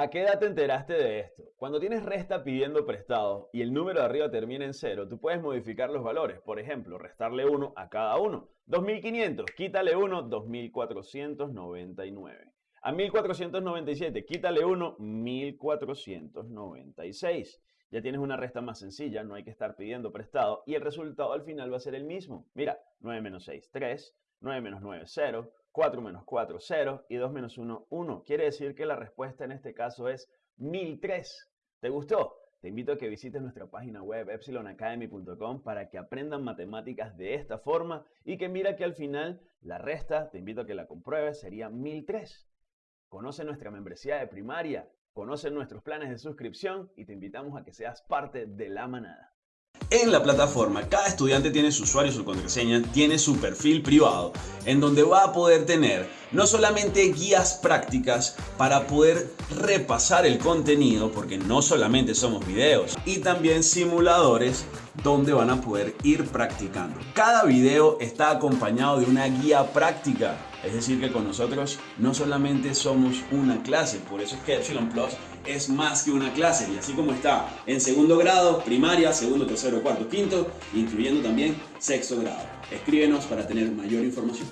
¿A qué edad te enteraste de esto? Cuando tienes resta pidiendo prestado y el número de arriba termina en cero, tú puedes modificar los valores. Por ejemplo, restarle 1 a cada uno. 2500, quítale 1, 2499. A 1497, quítale 1, 1496. Ya tienes una resta más sencilla, no hay que estar pidiendo prestado y el resultado al final va a ser el mismo. Mira, 9 menos 6, 3, 9 menos 9, 0, 4 menos 4, 0 y 2 menos 1, 1. Quiere decir que la respuesta en este caso es 1003. ¿Te gustó? Te invito a que visites nuestra página web epsilonacademy.com para que aprendan matemáticas de esta forma y que mira que al final la resta, te invito a que la compruebes, sería 1003. Conoce nuestra membresía de primaria, conoce nuestros planes de suscripción y te invitamos a que seas parte de la manada. En la plataforma, cada estudiante tiene su usuario su contraseña, tiene su perfil privado, en donde va a poder tener no solamente guías prácticas para poder repasar el contenido, porque no solamente somos videos, y también simuladores donde van a poder ir practicando. Cada video está acompañado de una guía práctica, es decir que con nosotros no solamente somos una clase, por eso es que Epsilon Plus es más que una clase y así como está en segundo grado, primaria, segundo, tercero, cuarto, quinto, incluyendo también sexto grado. Escríbenos para tener mayor información.